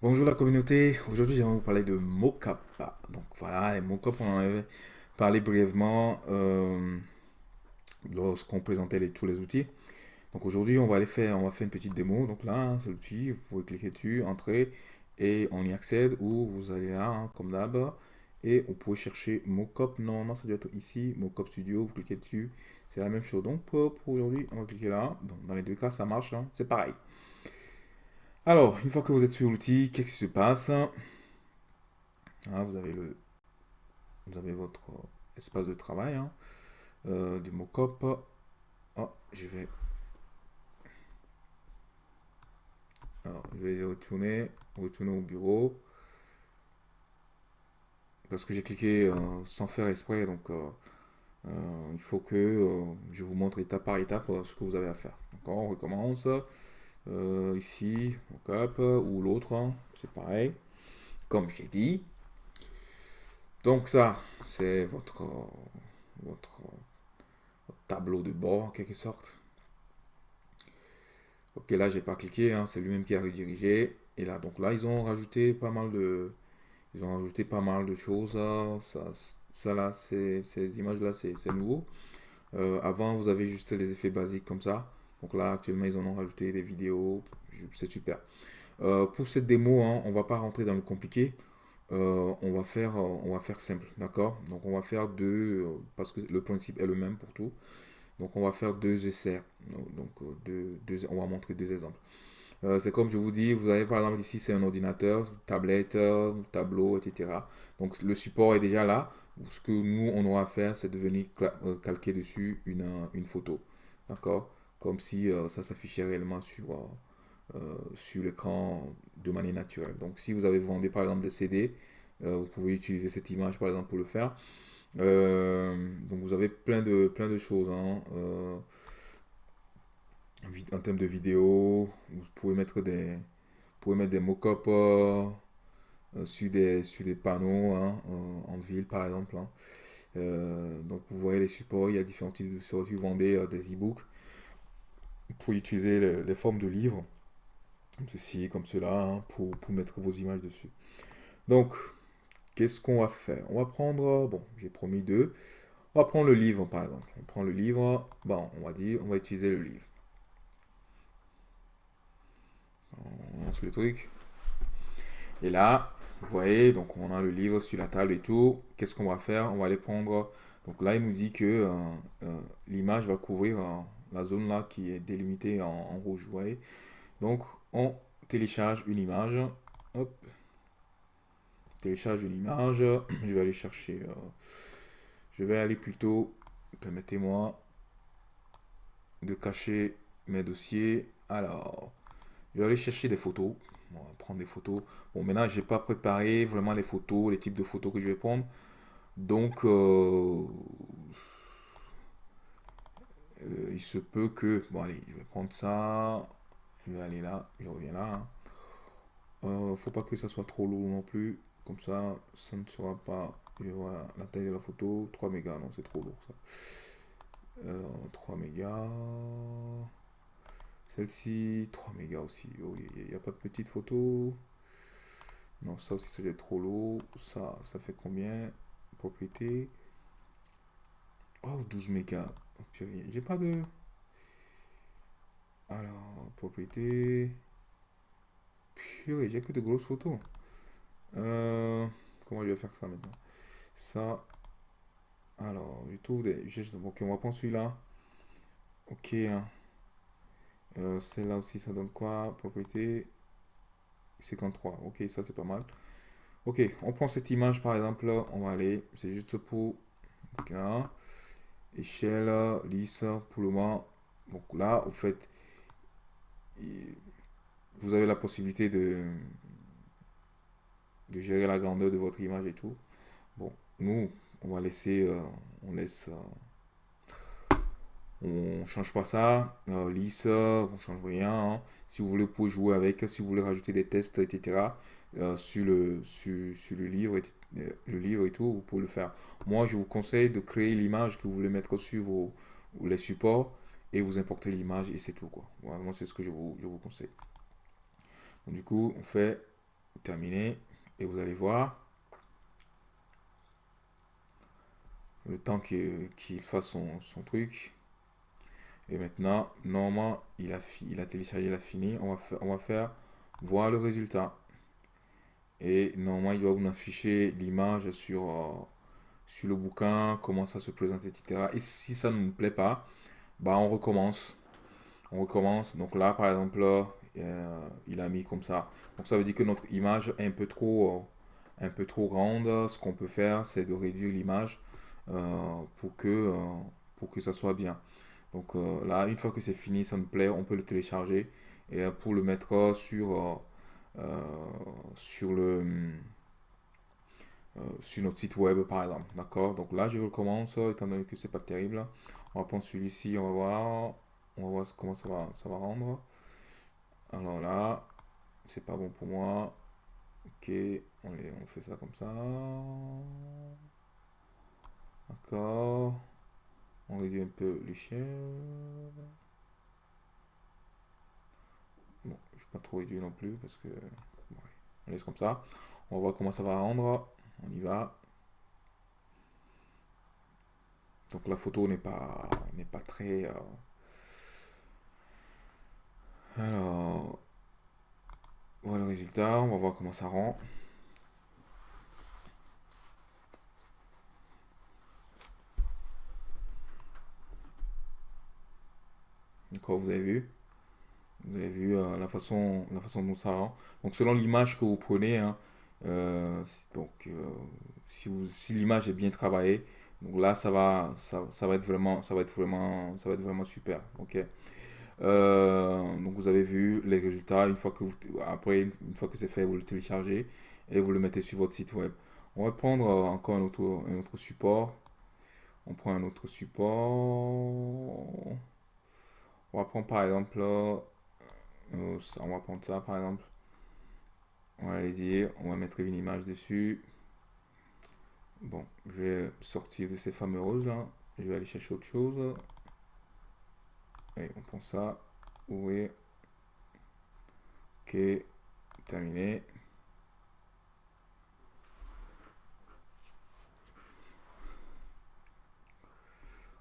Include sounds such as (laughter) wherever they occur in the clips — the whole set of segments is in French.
Bonjour la communauté, aujourd'hui j'aimerais vous parler de mocap. Donc voilà, les mocap on en avait parlé brièvement euh, lorsqu'on présentait tous les outils. Donc aujourd'hui on va aller faire, on va faire une petite démo. Donc là c'est l'outil, vous pouvez cliquer dessus, entrer et on y accède ou vous allez là hein, comme d'hab et vous pouvez chercher mocap. Normalement ça doit être ici, mocap studio, vous cliquez dessus, c'est la même chose. Donc pour, aujourd'hui on va cliquer là. dans les deux cas ça marche, hein. c'est pareil. Alors, une fois que vous êtes sur l'outil, qu'est-ce qui se passe ah, vous, avez votre espace de travail hein, euh, du mockup. Oh, je vais... Je vais retourner, retourner au bureau. Parce que j'ai cliqué euh, sans faire exprès, donc euh, il faut que je vous montre étape par étape ce que vous avez à faire. D'accord, on recommence. Euh, ici, cap ou l'autre, hein, c'est pareil, comme j'ai dit. Donc ça, c'est votre, votre, tableau de bord en quelque sorte. Ok, là j'ai pas cliqué, hein, c'est lui-même qui a redirigé. Et là, donc là, ils ont rajouté pas mal de, ils ont rajouté pas mal de choses. Hein. Ça, ça là, ces images là, c'est nouveau. Euh, avant, vous avez juste les effets basiques comme ça. Donc là, actuellement, ils en ont rajouté des vidéos. C'est super. Euh, pour cette démo, hein, on va pas rentrer dans le compliqué. Euh, on, va faire, euh, on va faire simple, d'accord? Donc on va faire deux, parce que le principe est le même pour tout. Donc on va faire deux essais. Donc deux, on va montrer deux exemples. c'est comme je vous dis, vous avez par exemple ici c'est un ordinateur, tablette, tableau, etc. Donc le support est déjà là. Ce que nous on aura à faire, c'est de venir calquer dessus une, une photo. D'accord? Comme si euh, ça s'affichait réellement sur, euh, euh, sur l'écran de manière naturelle. Donc si vous avez vendu par exemple des CD, vous pouvez utiliser cette image par exemple pour le faire. donc vous avez plein de, choses. Hein. en termes de vidéo, vous pouvez mettre des, des mock-up sur, des, sur des panneaux hein, en ville par exemple. Hein. donc vous voyez les supports, il y a différents types de supports. Vous vendez des e-books, pour utiliser les, formes de livres, comme ceci, comme cela, hein, pour, mettre vos images dessus. Donc, qu'est-ce qu'on va faire? On va prendre, bon, j'ai promis deux. On va prendre le livre, par exemple. On prend le livre, bon, on va dire, on va utiliser le livre. On lance le truc. Et là, vous voyez, donc on a le livre sur la table et tout. Qu'est-ce qu'on va faire? On va aller prendre... Donc là, il nous dit que euh, euh, l'image va couvrir la zone là qui est délimitée en, rouge, vous voyez. Donc, on télécharge une image. Hop. Télécharge une image. (clears throat) Je vais aller chercher. Euh, je vais aller plutôt. Permettez-moi de cacher mes dossiers. Alors, je vais aller chercher des photos. On va prendre des photos. Bon, maintenant, j'ai pas préparé vraiment les photos, les types de photos que je vais prendre. Donc, euh, euh, il se peut que... Bon, allez, je vais prendre ça. Je vais aller là. Je reviens là. Hein. Euh, faut pas que ça soit trop lourd non plus. Comme ça, ça ne sera pas... Vois la taille de la photo. 3 mégas. Non, c'est trop lourd ça. 3 mégas. Celle-ci, 3 mégas aussi. Oh, il n'y a, pas de petite photo. Non, ça aussi, c'est trop lourd. Ça, ça fait combien? Propriété. Oh, 12 mégas. J'ai pas de... Alors, propriété... Purée, j'ai que de grosses photos. Euh, comment je vais faire ça maintenant? Ça... Alors, je trouve des... Ok, on va prendre celui-là. Ok. Hein. Euh, Celle-là aussi, ça donne quoi? Propriété 53. Ok, ça c'est pas mal. Ok, on prend cette image par exemple. On va aller. C'est juste pour... Ok échelle lisse pour le moment donc là au fait vous avez la possibilité de de gérer la grandeur de votre image et tout. Bon nous on va laisser euh, on laisse euh, on change pas ça euh, lisse on change rien hein. si vous voulez vous pouvez jouer avec si vous voulez rajouter des tests etc euh, sur, le, sur, sur, le, livre et, euh, le livre et tout, vous pouvez le faire. Moi, je vous conseille de créer l'image que vous voulez mettre sur vos, les supports et vous importez l'image et c'est tout. quoi. Moi, c'est ce que je vous, conseille. du coup, on fait terminé. Et vous allez voir, le temps qu'il fasse son, truc. Et maintenant, normalement, il a, a téléchargé, il a fini. On va, faire, on va faire voir le résultat. Et normalement, il doit vous afficher l'image sur, euh, sur le bouquin, comment ça se présente, etc. Et si ça ne nous plaît pas, bah on recommence. On recommence. Donc là, par exemple, euh, il a mis comme ça. Donc ça veut dire que notre image est un peu trop, euh, un peu trop grande. Ce qu'on peut faire, c'est de réduire l'image pour, pour que ça soit bien. Donc là, une fois que c'est fini, ça nous plaît, on peut le télécharger. Et pour le mettre sur euh, sur le euh, sur notre site web par exemple. D'accord? Donc là je recommence étant donné que c'est pas terrible. On va prendre celui-ci on va voir. On va voir comment ça va ça va rendre. Alors là c'est pas bon pour moi. Ok on fait ça comme ça. D'accord on réduit un peu les chiens Bon, je ne vais pas trop réduire non plus parce que... on laisse comme ça. On va voir comment ça va rendre. On y va. Donc la photo n'est pas, n'est pas très... Euh, alors, voilà le résultat. On va voir comment ça rend. Vous avez vu? Vous avez vu euh, la, façon, la façon dont ça rend. Donc selon l'image que vous prenez, hein, euh, donc, euh, si, si l'image est bien travaillée, donc là ça va, ça, ça, va être vraiment, ça va être vraiment, ça va être vraiment super. Ok? donc vous avez vu les résultats. Une fois que vous, après une fois que c'est fait, vous le téléchargez et vous le mettez sur votre site web. On va prendre encore un autre, un autre support. On prend un autre support. On va prendre par exemple euh, on va prendre ça par exemple. On va aller dire, on va mettre une image dessus. Bon, je vais sortir de ces fameux roses là. Je vais aller chercher autre chose. Allez, on prend ça. Ouvrir. Ok, terminé.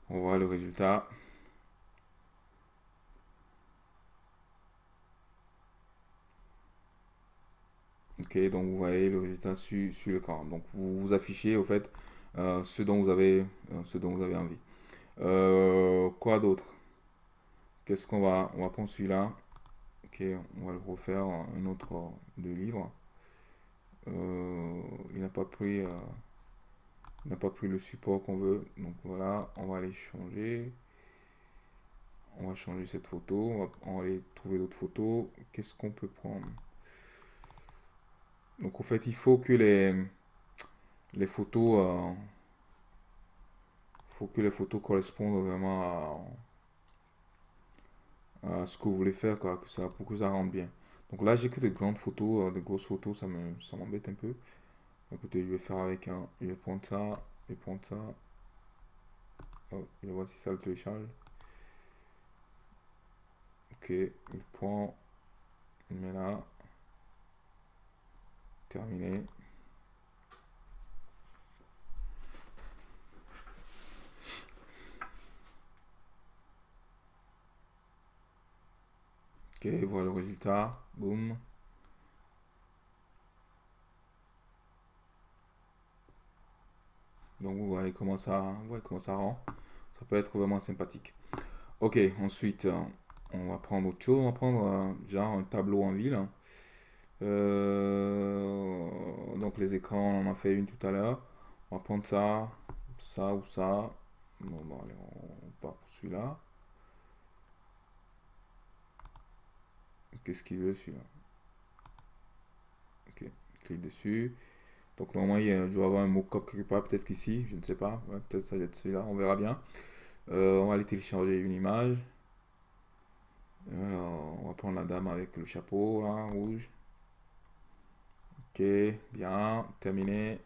On voit le résultat. Donc vous voyez le résultat sur, sur l'écran. Donc vous vous affichez au fait euh, ce dont vous avez, euh, ce dont vous avez envie. Euh, quoi d'autre? Qu'est-ce qu'on va, on va prendre celui-là? Ok, on va le refaire un autre de livre. il n'a pas pris, n'a pas pris le support qu'on veut. Donc voilà, on va aller changer. On va changer cette photo. On va, on va aller trouver d'autres photos. Qu'est-ce qu'on peut prendre? Donc en fait, il faut que les, les photos, euh, faut que les photos correspondent vraiment à, ce que vous voulez faire, quoi, que ça, pour que ça rentre bien. Donc là, j'ai que des grandes photos, euh, des grosses photos, ça me, ça m'embête un peu. Écoutez, je vais faire avec un, je vais prendre ça, je vais prendre ça. Oh, je vais si ça le télécharge. Ok, je prends, mets là. Terminé. Ok, voilà le résultat. Boum. Donc vous voyez comment ça, voyez comment ça rend. Ça peut être vraiment sympathique. Ok, ensuite, euh, on va prendre autre chose. On va prendre euh, genre un tableau en ville. Euh, donc les écrans, on en a fait une tout à l'heure. On va prendre ça, ça ou ça. Bon, bon allez, on part pour celui-là. Qu'est-ce qu'il veut celui-là? Ok, clique dessus. Donc normalement, il doit avoir un mot-cop quelque part, peut-être qu'ici, je ne sais pas. peut-être ça va être celui-là, on verra bien. Euh, on va aller télécharger une image. Alors, on va prendre la dame avec le chapeau hein, rouge. Ok, bien, terminé.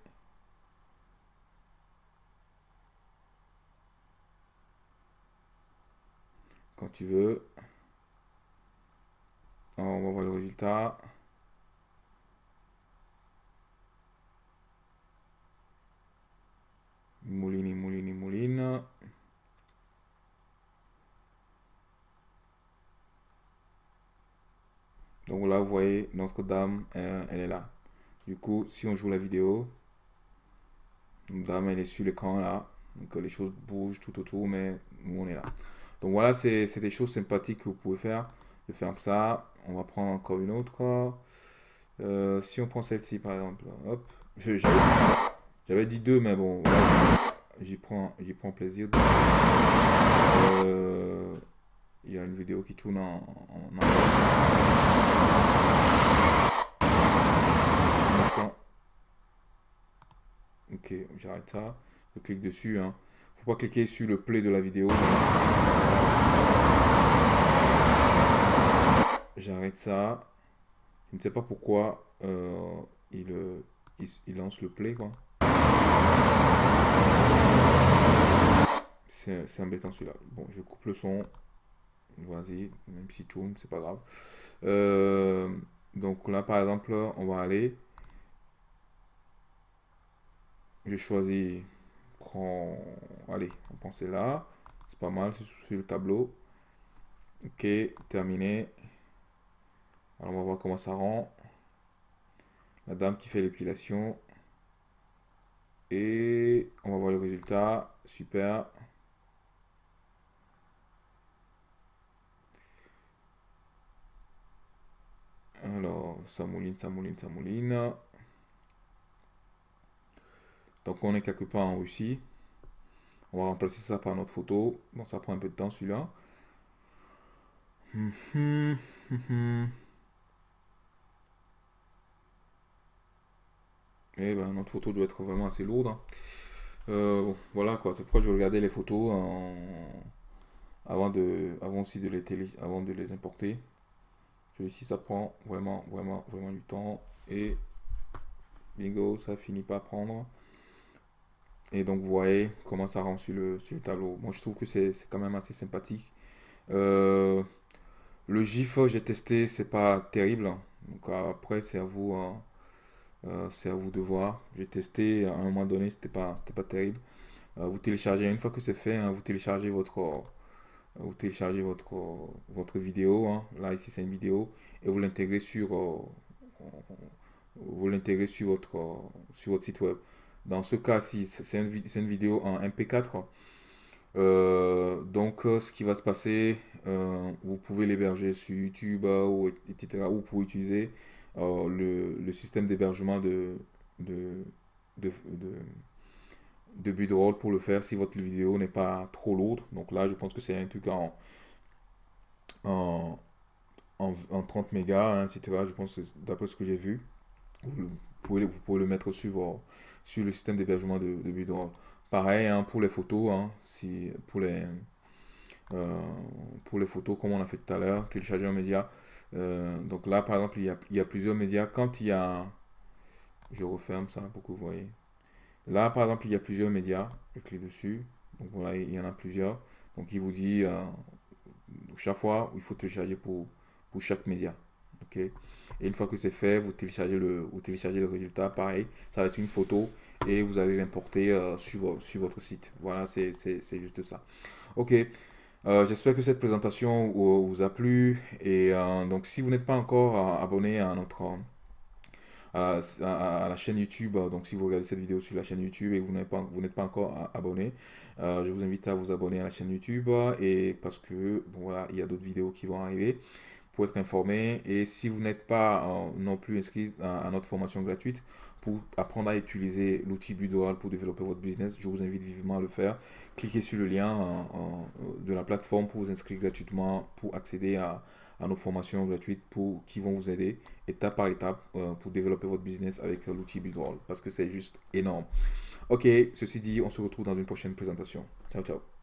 Quand tu veux. Oh, on va voir le résultat. Moulini, Moulini, Mouline. Donc là, vous voyez, Notre-Dame, elle est là. Du coup, si on joue la vidéo, notre dame, elle est sur l'écran là. Donc les choses bougent tout autour, mais on est là. Donc voilà, c'est des choses sympathiques que vous pouvez faire. Je ferme ça. On va prendre encore une autre. Euh, si on prend celle-ci, par exemple. Hop. J'avais dit deux, mais bon, j'y prends, prends plaisir. Euh, il y a une vidéo qui tourne en, en, J'arrête ça. Je clique dessus. Hein. Faut pas cliquer sur le play de la vidéo. J'arrête ça. Je ne sais pas pourquoi euh, il, il, lance le play quoi. C'est embêtant celui-là. Bon, je coupe le son. Vas-y, même si tourne, c'est pas grave. Euh, donc là, par exemple, on va aller. Je choisis. Prends. Allez, on pense là. C'est pas mal, c'est sur le tableau. Ok, terminé. Alors on va voir comment ça rend. La dame qui fait l'épilation. Et on va voir le résultat. Super. Alors, ça mouline, ça mouline, ça mouline. Donc on est quelque part en Russie. On va remplacer ça par notre photo. Bon, ça prend un peu de temps celui-là. Et eh ben, notre photo doit être vraiment assez lourde. Hein. Euh, voilà quoi, c'est pourquoi je regardais les photos avant, de, avant aussi de les, télé... avant de les importer. Celui-ci, ça prend vraiment, vraiment, vraiment du temps. Et bingo, ça finit pas prendre. Et donc, vous voyez comment ça rend sur le, sur le tableau. Moi, je trouve que c'est quand même assez sympathique. Euh, le GIF, j'ai testé, c'est pas terrible. Donc, après, c'est à vous. Hein. Euh, c'est à vous de voir. J'ai testé à un moment donné, c'était pas, pas terrible. Euh, vous téléchargez, une fois que c'est fait, hein, vous téléchargez votre, vous téléchargez votre, votre vidéo. Hein. Là, ici, c'est une vidéo. Et vous l'intégrez sur, vous l'intégrez sur votre, sur votre site web. Dans ce cas-ci, c'est une, une, vidéo en MP4. donc, ce qui va se passer, vous pouvez l'héberger sur YouTube, ou, etc. Ou vous pouvez utiliser le, le, système d'hébergement de, de, de, de, pour le faire si votre vidéo n'est pas trop lourde. Donc là, je pense que c'est un truc en, en, en, 30 mégas, hein, etc. Je pense d'après ce que j'ai vu. Vous pouvez le mettre sur, le système d'hébergement de, de Pareil hein, pour les photos, hein, si, pour les, euh, pour les photos, comme on a fait tout à l'heure, télécharger un média. Euh, donc là, par exemple, il y, a, il y, a, plusieurs médias. Quand il y a... Je referme ça pour que vous voyez. Là, par exemple, il y a plusieurs médias. Je clique dessus. Donc voilà, il y en a plusieurs. Donc il vous dit euh, chaque fois, il faut télécharger pour, pour chaque média. ok? Et une fois que c'est fait, vous téléchargez, le, vous téléchargez le résultat. Pareil, ça va être une photo et vous allez l'importer sur, sur votre site. Voilà, c'est juste ça. Ok. Euh, j'espère que cette présentation vous a plu. Et euh, donc, si vous n'êtes pas encore euh, abonné à notre à, la chaîne YouTube, donc si vous regardez cette vidéo sur la chaîne YouTube et que vous n'êtes pas, vous pas encore abonné, je vous invite à vous abonner à la chaîne YouTube et parce que bon, voilà, il y a d'autres vidéos qui vont arriver pour être informé. Et si vous n'êtes pas non plus inscrit à, notre formation gratuite pour apprendre à utiliser l'outil Budoral pour développer votre business, je vous invite vivement à le faire. Cliquez sur le lien de la plateforme pour vous inscrire gratuitement pour accéder à, nos formations gratuites pour, qui vont vous aider étape par étape euh, pour développer votre business avec l'outil Budoral parce que c'est juste énorme. Ok, ceci dit, on se retrouve dans une prochaine présentation. Ciao, ciao.